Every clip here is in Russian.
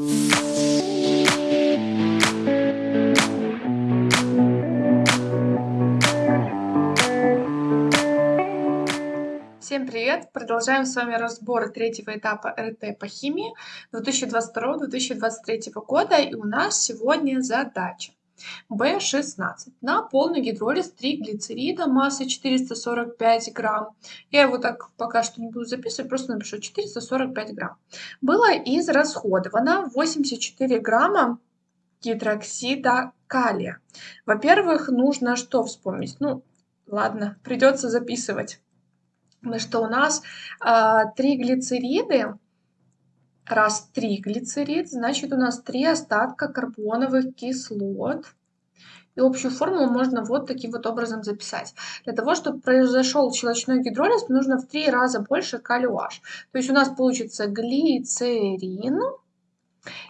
Всем привет! Продолжаем с вами разбор третьего этапа РТ по химии 2022-2023 года. И у нас сегодня задача B16 на полный гидролиз 3 глицерида массой 445 грамм. Я его так пока что не буду записывать, просто напишу 445 грамм. Было израсходовано 84 грамма гидроксида калия. Во-первых, нужно что вспомнить? Ну, ладно, придется записывать что у нас а, три глицериды, раз три глицерид, значит у нас три остатка карбоновых кислот. И общую формулу можно вот таким вот образом записать. Для того, чтобы произошел щелочной гидролиз, нужно в три раза больше калий-OH. То есть у нас получится глицерин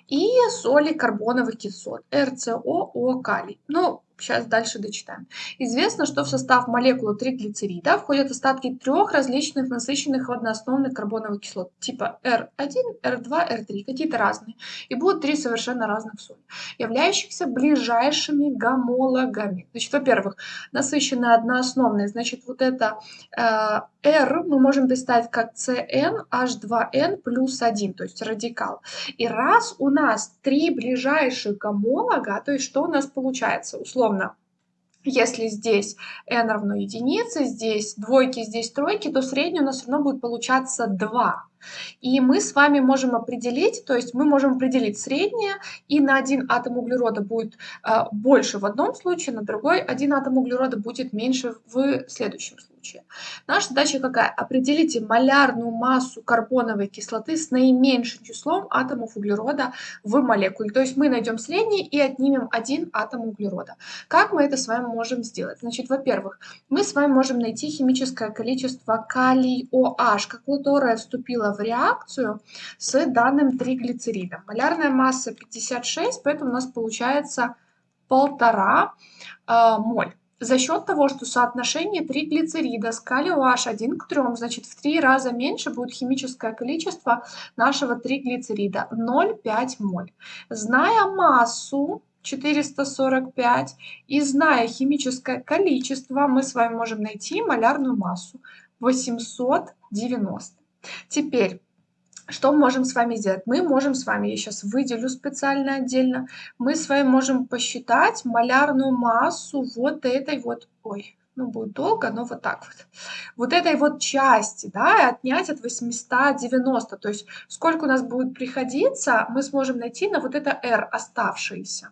и соли карбоновых кислот, РЦОО калий. Ну, Сейчас дальше дочитаем. Известно, что в состав молекулы триглицерида входят остатки трех различных насыщенных одноосновных карбоновых кислот, типа R1, R2, R3, какие-то разные. И будут три совершенно разных соли, являющихся ближайшими гомологами. Значит, во-первых, насыщенные одноосновные, значит, вот это э, R мы можем представить как CnH2n плюс 1, то есть радикал. И раз у нас три ближайших гомолога, то есть что у нас получается? Условно, если здесь n равно единице, здесь двойки, здесь тройки, то средний у нас все равно будет получаться 2. И мы с вами можем определить, то есть мы можем определить среднее, и на один атом углерода будет э, больше в одном случае, на другой один атом углерода будет меньше в следующем случае. Наша задача какая? Определите малярную массу карбоновой кислоты с наименьшим числом атомов углерода в молекуле. То есть мы найдем средний и отнимем один атом углерода. Как мы это с вами можем сделать? Значит, во-первых, мы с вами можем найти химическое количество калий OH, которое вступило в реакцию с данным триглицеридом. Малярная масса 56, поэтому у нас получается полтора э, моль. За счет того, что соотношение триглицерида с калий OH 1 к 3, значит в 3 раза меньше будет химическое количество нашего триглицерида 0,5 моль. Зная массу 445 и зная химическое количество, мы с вами можем найти малярную массу 890. Теперь, что мы можем с вами сделать? Мы можем с вами, я сейчас выделю специально отдельно, мы с вами можем посчитать малярную массу вот этой вот, ой, ну будет долго, но вот так вот. Вот этой вот части, да, и отнять от 890, то есть сколько у нас будет приходиться, мы сможем найти на вот это r оставшееся.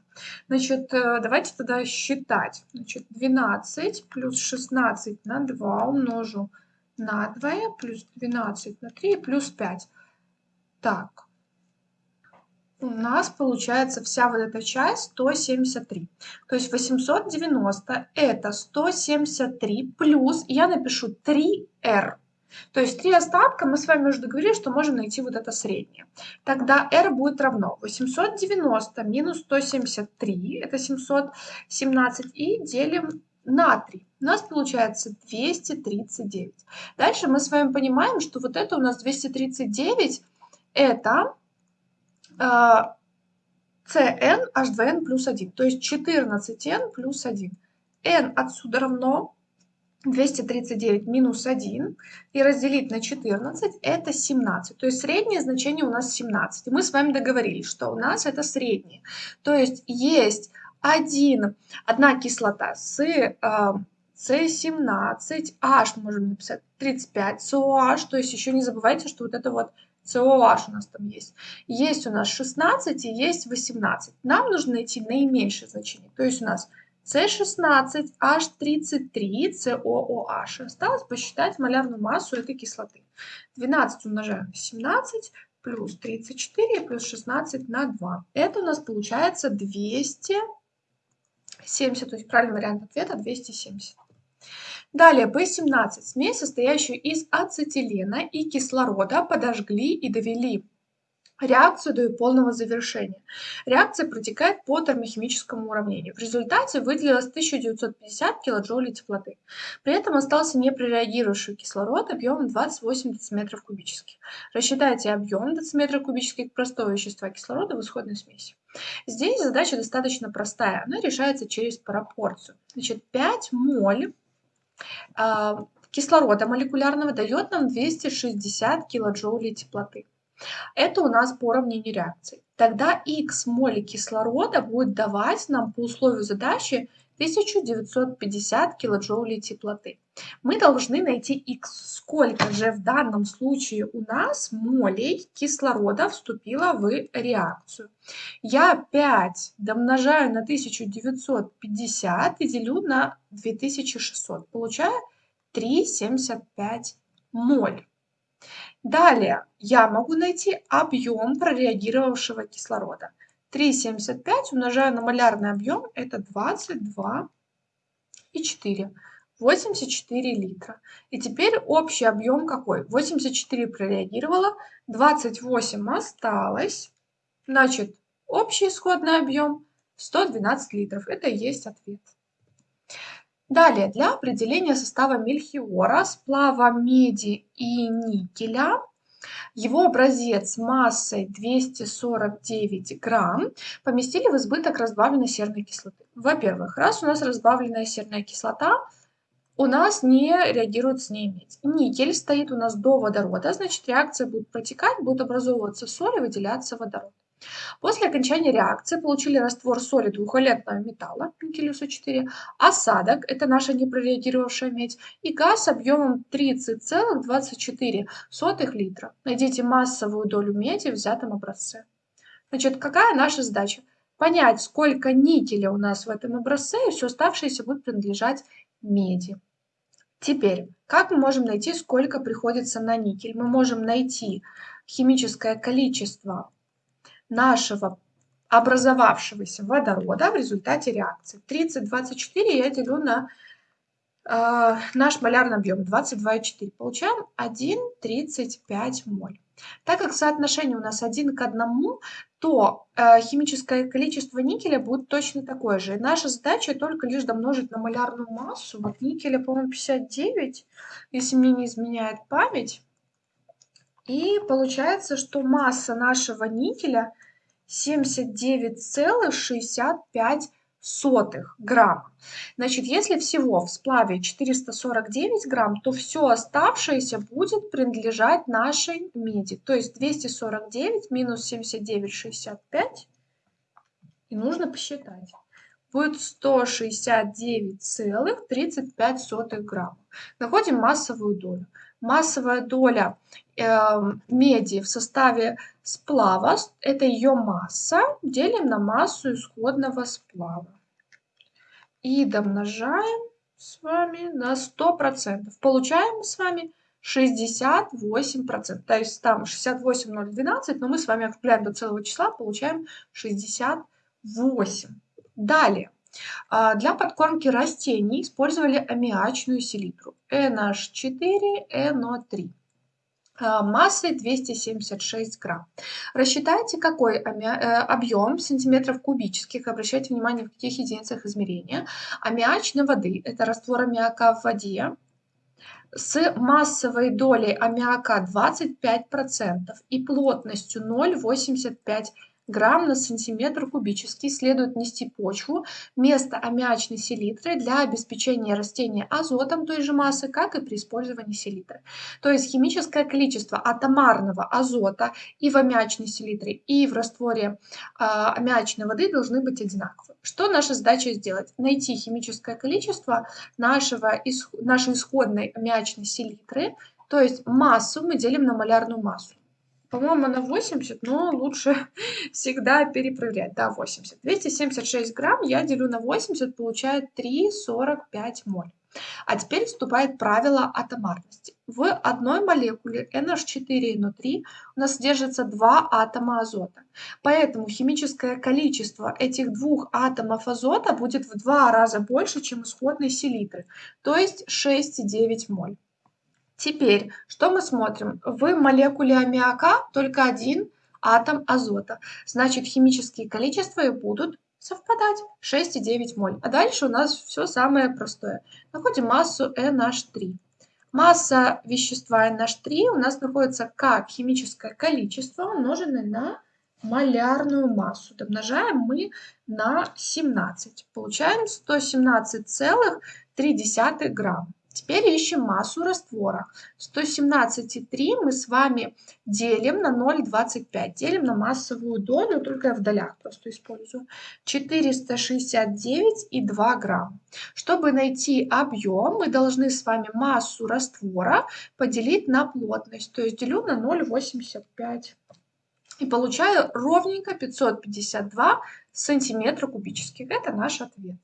Значит, э, давайте тогда считать. Значит, 12 плюс 16 на 2 умножу на 2 плюс 12 на 3 плюс 5. Так, у нас получается вся вот эта часть 173. То есть 890 это 173 плюс, я напишу 3r. То есть три остатка мы с вами уже договорились, что можем найти вот это среднее. Тогда r будет равно 890 минус 173, это 717, и делим на 3. У нас получается 239. Дальше мы с вами понимаем, что вот это у нас 239, это э, CN H2N плюс 1, то есть 14N плюс 1. N отсюда равно 239 минус 1 и разделить на 14 это 17. То есть среднее значение у нас 17. И мы с вами договорились, что у нас это среднее. То есть есть один, одна кислота с э, С17H, можем написать 35, COH, то есть еще не забывайте, что вот это вот COH у нас там есть. Есть у нас 16 и есть 18. Нам нужно найти наименьшее значение. То есть у нас С16, H33, COOH. Осталось посчитать малярную массу этой кислоты. 12 умножаем на 17 плюс 34 плюс 16 на 2. Это у нас получается 200 70, то есть правильный вариант ответа 270. Далее, B17. Смесь, состоящую из ацетилена и кислорода, подожгли и довели реакцию до полного завершения. Реакция протекает по термохимическому уравнению. В результате выделилось 1950 килоджоулей теплоты. При этом остался непрореагировавший кислород объемом 28 дециметров кубических. Рассчитайте объем дециметра кубических простого вещества кислорода в исходной смеси. Здесь задача достаточно простая. Она решается через пропорцию. Значит, 5 моль кислорода молекулярного дает нам 260 килоджоулей теплоты. Это у нас по уравнению реакции. Тогда x моли кислорода будет давать нам по условию задачи 1950 килоджоулей теплоты. Мы должны найти x. Сколько же в данном случае у нас молей кислорода вступило в реакцию? Я 5 домножаю на 1950 и делю на 2600. Получаю 3,75 моль. Далее я могу найти объем прореагировавшего кислорода. 3,75 умножаю на малярный объем, это 22,4. 84 литра. И теперь общий объем какой? 84 прореагировало, 28 осталось. Значит, общий исходный объем 112 литров. Это и есть ответ. Далее, для определения состава мельхиора, сплава меди и никеля, его образец массой 249 грамм поместили в избыток разбавленной серной кислоты. Во-первых, раз у нас разбавленная серная кислота, у нас не реагирует с ней медь. Никель стоит у нас до водорода, значит реакция будет протекать, будет образовываться соль и выделяться водород. После окончания реакции получили раствор соли двухвалентного металла, никелюса 4, осадок, это наша непрореагировавшая медь, и газ объемом 30,24 литра. Найдите массовую долю меди в взятом образце. Значит, какая наша задача? Понять, сколько никеля у нас в этом образце, и все оставшееся будет принадлежать меди. Теперь, как мы можем найти, сколько приходится на никель? Мы можем найти химическое количество нашего образовавшегося водорода в результате реакции. 30,24 я делю на э, наш малярный объем 22,4. Получаем 1,35 моль. Так как соотношение у нас 1 к 1, то э, химическое количество никеля будет точно такое же. И наша задача только лишь домножить на малярную массу. Вот никеля, по-моему, 59, если мне не изменяет память. И получается, что масса нашего никеля 79,65 грамма. Значит, если всего в сплаве 449 грамм, то все оставшееся будет принадлежать нашей меди. То есть 249 минус 79,65 и нужно посчитать. Будет 169,35 грамма. Находим массовую долю массовая доля э, меди в составе сплава, это ее масса, делим на массу исходного сплава. И домножаем с вами на 100%. Получаем с вами 68%. То есть там 68,012, но мы с вами округляем до целого числа, получаем 68. Далее. А, для подкормки растений использовали аммиачную селитру NH4NO3 а, массой 276 грамм. Рассчитайте, какой э, объем сантиметров кубических, обращайте внимание, в каких единицах измерения, аммиачной воды, это раствор аммиака в воде, с массовой долей аммиака 25% и плотностью 0,85 грамм на сантиметр кубический следует нести почву вместо аммиачной селитры для обеспечения растения азотом той же массы, как и при использовании селитры. То есть химическое количество атомарного азота и в аммиачной селитре, и в растворе э, аммиачной воды должны быть одинаковы. Что наша задача сделать? Найти химическое количество нашего, нашей исходной аммиачной селитры, то есть массу мы делим на малярную массу. По-моему, она 80, но лучше всегда перепроверять. Да, 80. 276 грамм я делю на 80, получает 3,45 моль. А теперь вступает правило атомарности. В одной молекуле NH4NO3 у нас содержится два атома азота. Поэтому химическое количество этих двух атомов азота будет в два раза больше, чем исходной селитры, то есть 6,9 моль. Теперь, что мы смотрим? В молекуле аммиака только один атом азота. Значит, химические количества и будут совпадать 6,9 моль. А дальше у нас все самое простое. Находим массу NH3. Масса вещества NH3 у нас находится как химическое количество, умноженное на малярную массу. Домножаем мы на 17. Получаем 117,3 грамм. Теперь ищем массу раствора. 117,3 мы с вами делим на 0,25. Делим на массовую долю, только я в долях просто использую. 469,2 грамм. Чтобы найти объем, мы должны с вами массу раствора поделить на плотность. То есть делю на 0,85. И получаю ровненько 552 сантиметра кубических. Это наш ответ.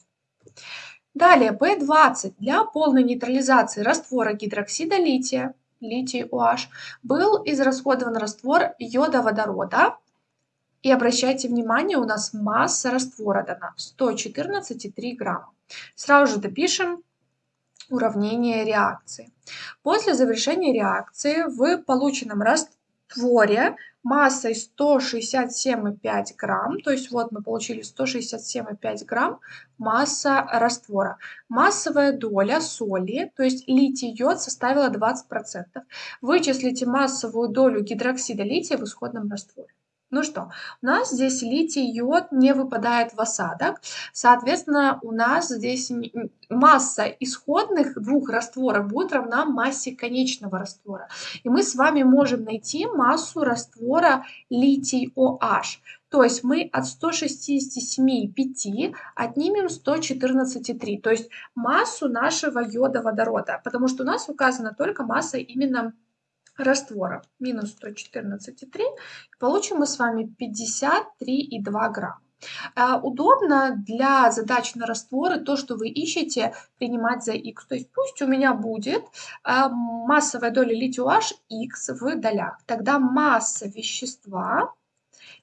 Далее, B20 для полной нейтрализации раствора гидроксида лития, литий OH, был израсходован раствор йода водорода. И обращайте внимание, у нас масса раствора дана 114,3 грамма. Сразу же допишем уравнение реакции. После завершения реакции в полученном растворе массой 167,5 грамм, то есть вот мы получили 167,5 грамм масса раствора. Массовая доля соли, то есть литий-йод составила 20%. Вычислите массовую долю гидроксида лития в исходном растворе. Ну что, у нас здесь литий-йод не выпадает в осадок, соответственно, у нас здесь масса исходных двух растворов будет равна массе конечного раствора. И мы с вами можем найти массу раствора литий-OH. То есть мы от 167,5 отнимем 114,3, то есть массу нашего йода водорода, потому что у нас указана только масса именно раствора минус 114,3. Получим мы с вами 53,2 грамма. А, удобно для задач на растворы то, что вы ищете, принимать за x. То есть пусть у меня будет а, массовая доля литий OH x в долях. Тогда масса вещества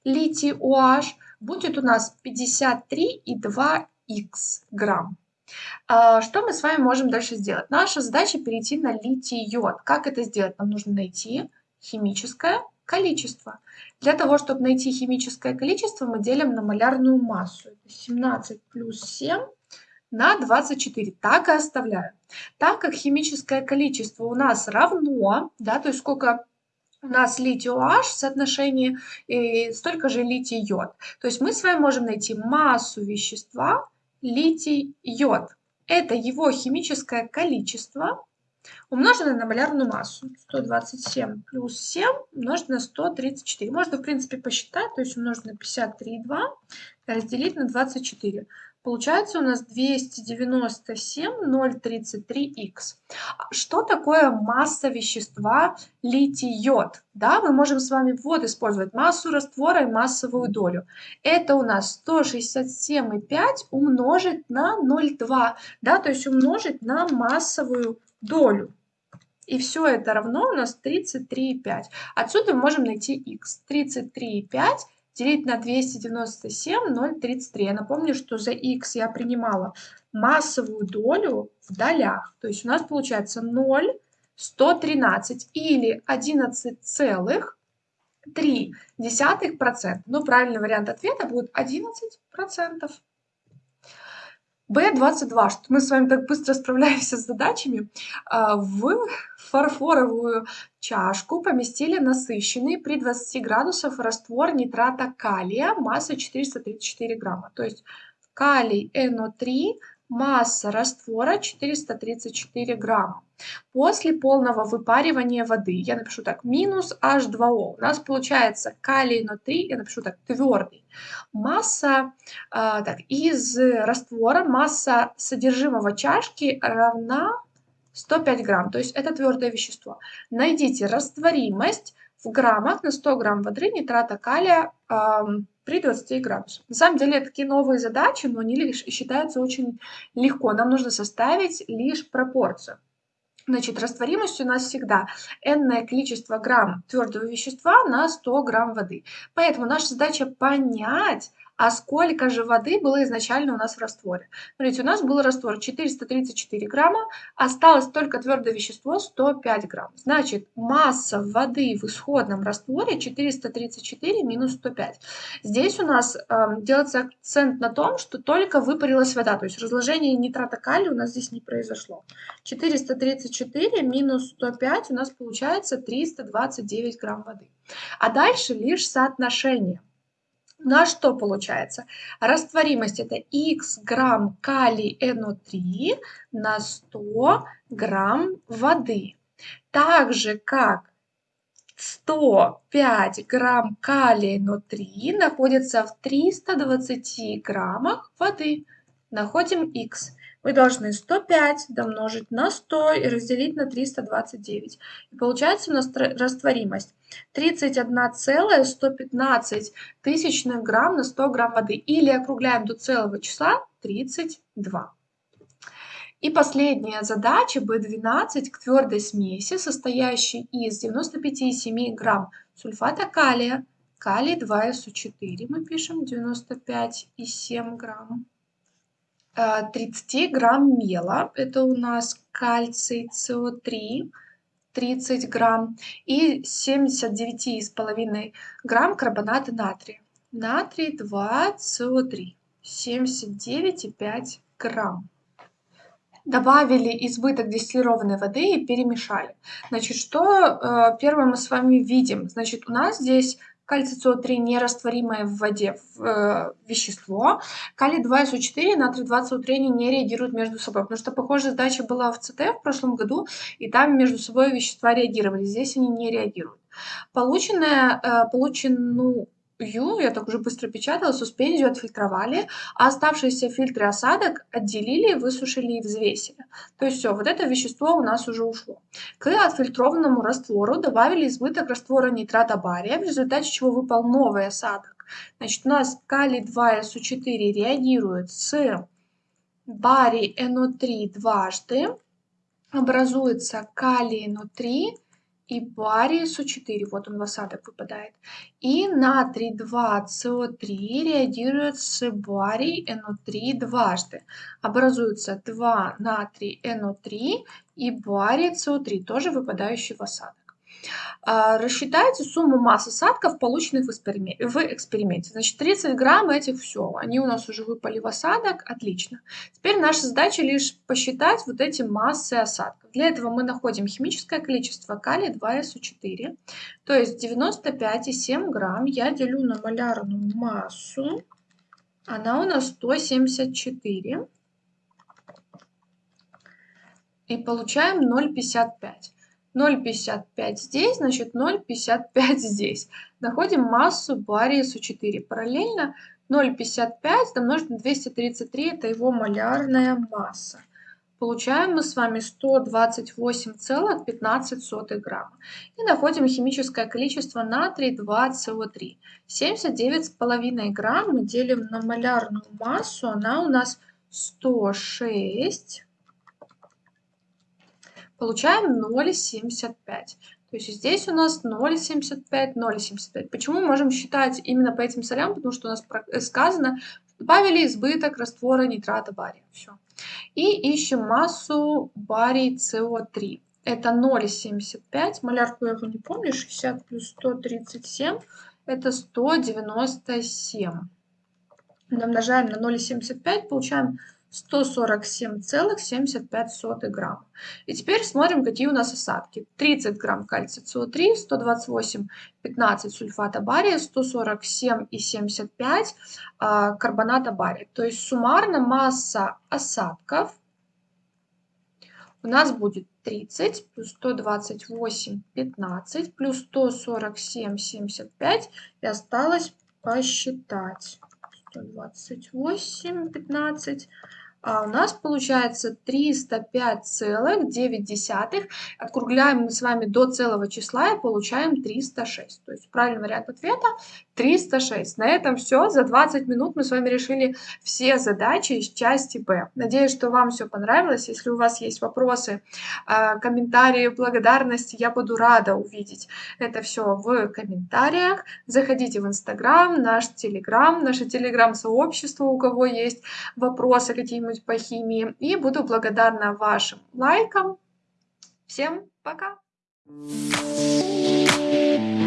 литий OH будет у нас 53,2 x грамм. А, что мы с вами можем дальше сделать? Наша задача перейти на литий-йод. Как это сделать? Нам нужно найти химическое количество. Для того, чтобы найти химическое количество, мы делим на малярную массу. 17 плюс 7 на 24. Так и оставляю. Так как химическое количество у нас равно, да, то есть сколько у нас литий-OH в соотношении, и столько же литий-йод. То есть мы с вами можем найти массу вещества литий-йод. Это его химическое количество, умноженное на малярную массу. 127 плюс 7 умножить на 134. Можно, в принципе, посчитать, то есть умножить на 53,2 разделить на 24. Получается у нас 297,033х. Что такое масса вещества литий-йод? Да, мы можем с вами вот использовать массу раствора и массовую долю. Это у нас 167,5 умножить на 0,2, да, то есть умножить на массовую долю. И все это равно у нас 33,5. Отсюда мы можем найти х. 33,5 делить на 297, 0,33. Я напомню, что за x я принимала массовую долю в долях. То есть у нас получается 0,113 или 11,3%. Ну, правильный вариант ответа будет 11%. B22, что мы с вами так быстро справляемся с задачами. А, в фарфоровую чашку поместили насыщенный при 20 градусах раствор нитрата калия массой 434 грамма. То есть калий NO3 Масса раствора 434 грамма. После полного выпаривания воды, я напишу так, минус H2O, у нас получается калий НО3, я напишу так, твердый. Масса, э, так, из раствора, масса содержимого чашки равна 105 грамм, то есть это твердое вещество. Найдите растворимость в граммах на 100 грамм воды нитрата калия э, при 20 градусах. На самом деле такие новые задачи, но они лишь считаются очень легко. Нам нужно составить лишь пропорцию. Значит, растворимость у нас всегда n количество грамм твердого вещества на 100 грамм воды. Поэтому наша задача понять, А сколько же воды было изначально у нас в растворе? Смотрите, у нас был раствор 434 грамма, осталось только твердое вещество 105 грамм. Значит, масса воды в исходном растворе 434 минус 105. Здесь у нас э, делается акцент на том, что только выпарилась вода, то есть разложение нитрата калия у нас здесь не произошло. 434 минус 105 у нас получается 329 грамм воды. А дальше лишь соотношение. У нас что получается? Растворимость это x грамм калий NO3 на 100 грамм воды. Так же как 105 грамм калия NO3 находится в 320 граммах воды. Находим x вы должны 105 домножить на 100 и разделить на 329. И получается у нас растворимость 31,115 тысячных грамм на 100 грамм воды. Или округляем до целого числа 32. И последняя задача B12 к твердой смеси, состоящей из 95,7 грамм сульфата калия, калий 2СО4 мы пишем 95,7 грамм 30 э, грамм мела, это у нас кальций СО3, 30 грамм, и 79,5 грамм карбоната натрия. Натрий 2 СО3, 79,5 грамм. Добавили избыток дистиллированной воды и перемешали. Значит, что э, первое мы с вами видим? Значит, у нас здесь кальций СО3 нерастворимое в воде э, вещество, калий 2СО4 натрий 2 СО3 не реагируют между собой, потому что похожая задача была в ЦТ в прошлом году, и там между собой вещества реагировали, здесь они не реагируют. Полученное, э, полученную Ю, я так уже быстро печатала, суспензию отфильтровали, а оставшиеся фильтры осадок отделили, высушили и взвесили. То есть все, вот это вещество у нас уже ушло. К отфильтрованному раствору добавили избыток раствора нитрата бария, в результате чего выпал новый осадок. Значит, у нас калий 2СО4 реагирует с барий НО3 дважды, образуется калий НО3, и барий СО4, вот он в осадок выпадает. И натрий 2СО3 реагирует с барий НО3 дважды. Образуется 2 натрий НО3 и барий СО3, тоже выпадающий в осадок. А, рассчитайте сумму масс осадков, полученных в эксперименте. Значит, 30 грамм этих все. Они у нас уже выпали в осадок. Отлично. Теперь наша задача лишь посчитать вот эти массы осадков. Для этого мы находим химическое количество калия 2СО4. То есть 95,7 грамм я делю на малярную массу. Она у нас 174. И получаем 0,55. 0,55 здесь, значит 0,55 здесь. Находим массу бария СО4. Параллельно 0,55 домножить на 233, это его малярная масса. Получаем мы с вами 128,15 грамма. И находим химическое количество натрий 2СО3. 79,5 грамм мы делим на малярную массу, она у нас 106 получаем 0,75. То есть здесь у нас 0,75, 0,75. Почему можем считать именно по этим солям? Потому что у нас э, сказано, добавили избыток раствора нитрата бария. Все. И ищем массу барий СО3. Это 0,75. Малярку я его не помню. 60 плюс 137. Это 197. Умножаем на 0,75, получаем 147,75 грамма. И теперь смотрим, какие у нас осадки. 30 грамм кальция СО3, 128,15 сульфата бария, 147,75 а, карбоната бария. То есть суммарно масса осадков у нас будет 30 плюс 128,15 плюс 147,75 и осталось посчитать. 128, 15 А у нас получается 305,9. Округляем мы с вами до целого числа и получаем 306. То есть правильный вариант ответа 306. На этом все. За 20 минут мы с вами решили все задачи из части Б. Надеюсь, что вам все понравилось. Если у вас есть вопросы, а, комментарии, благодарности, я буду рада увидеть это все в комментариях. Заходите в Инстаграм, наш Телеграм, наше Телеграм-сообщество, у кого есть вопросы что-нибудь по химии. И буду благодарна вашим лайкам. Всем пока! Thank you.